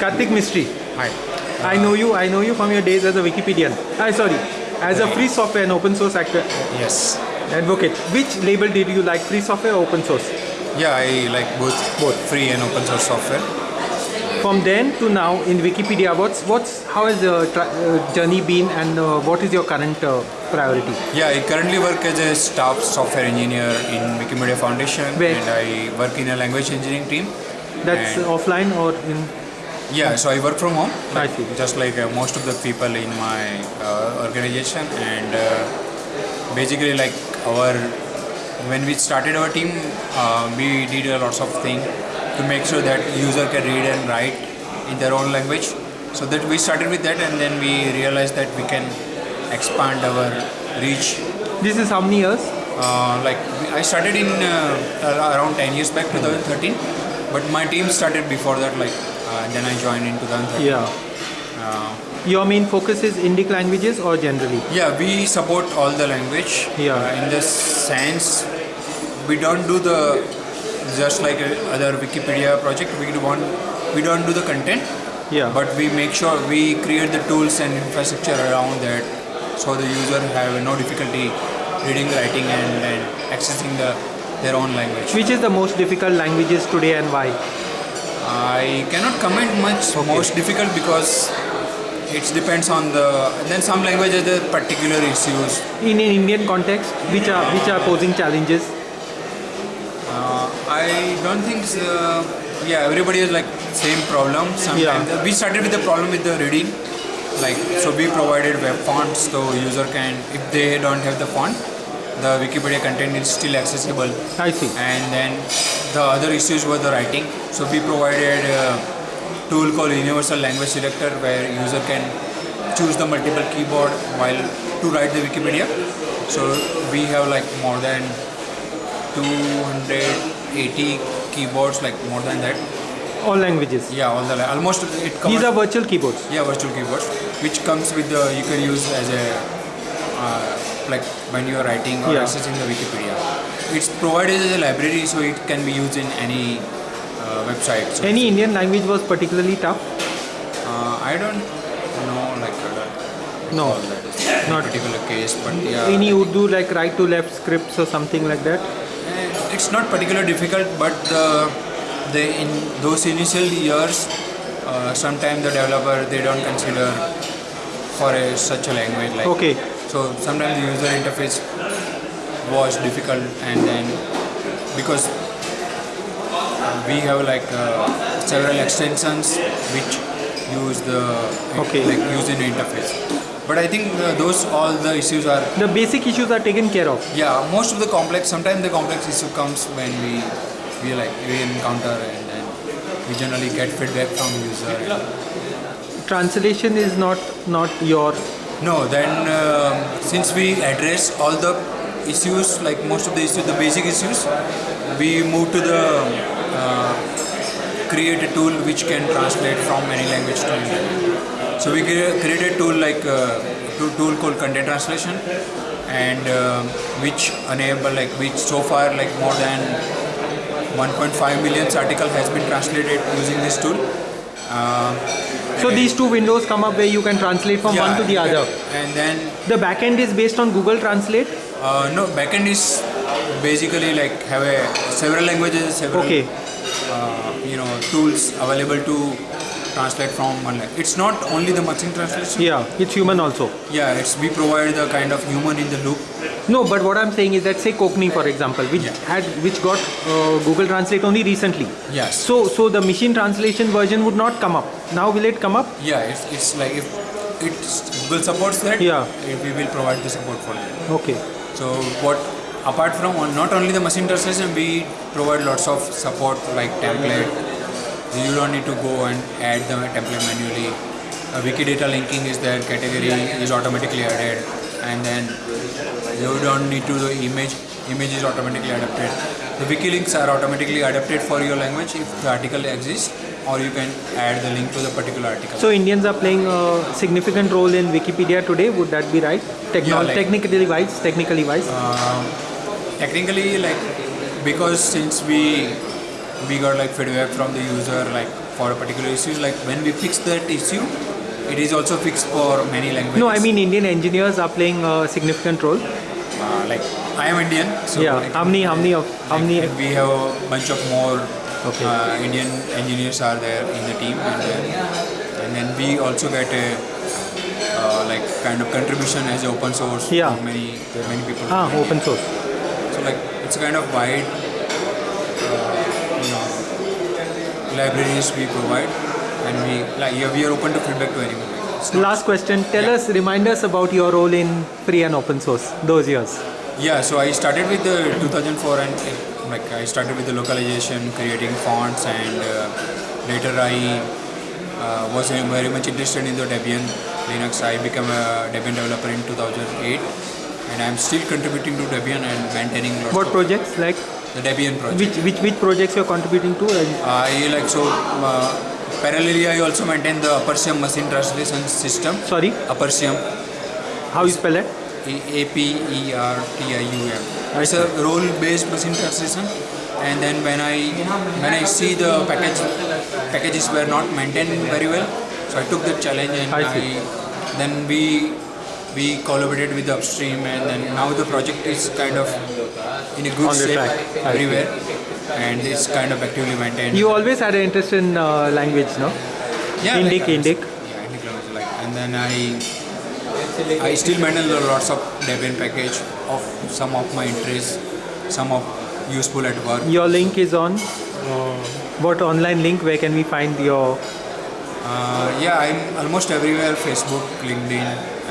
Kartik Mistry. Hi. I know you. I know you from your days as a Wikipedian. I sorry, as a free software and open source actor Yes. advocate. Which label did you like, free software or open source? Yeah, I like both Both. free and open source software. From then to now in Wikipedia, what's what's how has the uh, journey been, and uh, what is your current uh, priority? Yeah, I currently work as a staff software engineer in Wikimedia Foundation Where? and I work in a language engineering team. That's offline or in? Yeah, so I work from home. I see. Just like uh, most of the people in my uh, organization and uh, basically like our when we started our team, uh, we did a lots of things to make sure that user can read and write in their own language. So that we started with that and then we realized that we can expand our reach This is how many years? uh, like I started in uh, around 10 years back 2013 but my team started before that like and then I joined in 2013 Yeah. uh, Your main focus is Indic languages or generally? yeah we support all the language Yeah. uh, in the sense we don't do the just like other Wikipedia project we want we don't do the content Yeah. but we make sure we create the tools and infrastructure around that so the user have no difficulty reading writing and, and accessing the their own language Which is the most difficult languages today and why? I cannot comment much. Most difficult because it depends on the then some languages the particular issues. In an Indian context, which are which are posing challenges? uh, I don't think uh, yeah everybody has like same problem sometimes. Yeah. we started with the problem with the reading. Like so we provided web fonts so user can if they don't have the font the Wikipedia content is still accessible I see. and then the other issues were the writing so we provided a tool called universal language selector where user can choose the multiple keyboard while to write the wikipedia so we have like more than 280 keyboards like more than that All languages. yeah all the almost it These are virtual keyboards. yeah virtual keyboards which comes with the you can use as a uh, like when you are writing or Yeah. accessing the wikipedia it's provided as a library so it can be used in any uh, website so Any Indian language was particularly tough? uh, i don't know like uh, No. all that is Not- particular case but yeah Any Urdu like right to left scripts or something like that? Eh, it's not particularly difficult but the the in those initial years uh, sometimes the developer they don't consider for a, such a language like Okay. So sometimes the user interface was difficult and then because we have like uh, several extensions which use the Okay. like use in the interface but i think uh, those all the issues are The basic issues are taken care of. yeah most of the complex sometimes the complex issue comes when we we like we encounter and then we generally get feedback from user Translation is not not your no then um since we address all the issues like most of the issues the basic issues we move to the uh, create a tool which can translate from any language to any so we crea- create a tool like uh, to- tool called content translation and um which enable like which so far like more than 1.5 million article has been translated using this tool. Uh, So these two windows come up where you can translate from one to the other. and then The backend is based on Google Translate. Uh, no, backend is basically like have a several languages, several Okay. uh, you know tools available to translate from one language. It's not only the machine translation. Yeah, it's human also. Yeah, it's we provide the kind of human in the loop. No, but what I'm saying is that say Konkani, for example, which Yeah. had which got uh, Google Translate only recently. Yes. So so the machine translation version would not come up. Now will it come up? Yeah, it's, it's like if it's Google supports that. Yeah. We will provide the support for that. Okay. So what apart from not only the machine translation, we provide lots of support like template. You don't need to go and add the template manually. Uh, Wikidata linking is there, category is automatically added, and then you don't need to the image. Image is automatically adapted. The wiki links are automatically adapted for your language if the article exists, or you can add the link to the particular article. So Indians are playing a significant role in Wikipedia today. Would that be right? Techno- Yeah, like- technically wise, technically wise. Um, technically like because since we we got like feedback from the user like for a particular issue. Like when we fix that issue, it is also fixed for many languages. No, I mean Indian engineers are playing a significant role. uh, like I am Indian. So yeah. like, How many? How many of? How like, many? We have a bunch of more Okay. uh, Indian engineers are there in the team, and then, and then we also get a uh, like kind of contribution as open source. Yeah. from Many many people. Ah, open source. So like it's kind of wide uh, you know libraries we provide, and we like we are open to feedback to anyone. Not- Last question. Tell Yeah. us, remind us about your role in free and open source those years. Yeah, so I started with the 2004 and like I started with the localization, creating fonts, and uh, later I uh, was very much interested in the Debian Linux. I became a Debian developer in 2008, and I'm still contributing to Debian and maintaining lots What of projects? Like the Debian project. which which which projects you're contributing to? And I like so uh, parallelly I also maintain the Apertium machine translation system. sorry, Apertium, how you spell it? A P E R T I U M. It's a rule-based machine translation. And then when I when I see the package packages were not maintained very well, so I took the challenge and I I, then we we collaborated with the upstream and then now the project is kind of in a good shape everywhere and it's kind of actively maintained. You always had an interest in uh, language, no? yeah, Indic, like, Indic. Yeah, Indic language, like, and then I I still maintain lots of Debian package of some of my interests, some of useful at work. Your link is on. What online link? Where can we find your? Uh, yeah, I'm almost everywhere: Facebook, LinkedIn,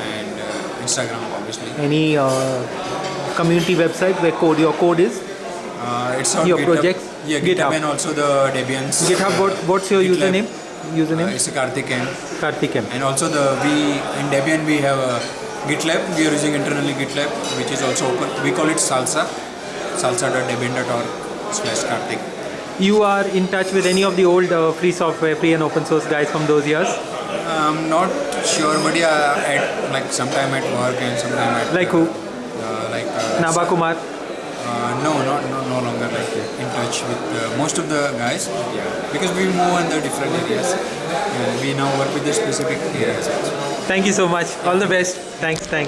and uh, Instagram, obviously. Any uh, community website where code your code is? Uh, it's on Your GitHub. projects? Yeah, GitHub. GitHub, and also the Debian. GitHub. What what's your GitLab. username? Uh, Username? it's Kartik M. Kartik M. And also the we in Debian we have a GitLab. We are using internally GitLab, which is also open. We call it Salsa. Salsa.debian.org slash Kartik. You are in touch with any of the old uh, free software, free and open source guys from those years? I'm not sure, but yeah, at like sometime at work and sometime at Like who? uh, like uh, Naba Kumar. Uh, no, not no, no longer like in touch with uh, most of the guys. Yeah, because we move in the different areas, and we now work with the specific areas. Thank you so much. All the best. Thanks. Thanks.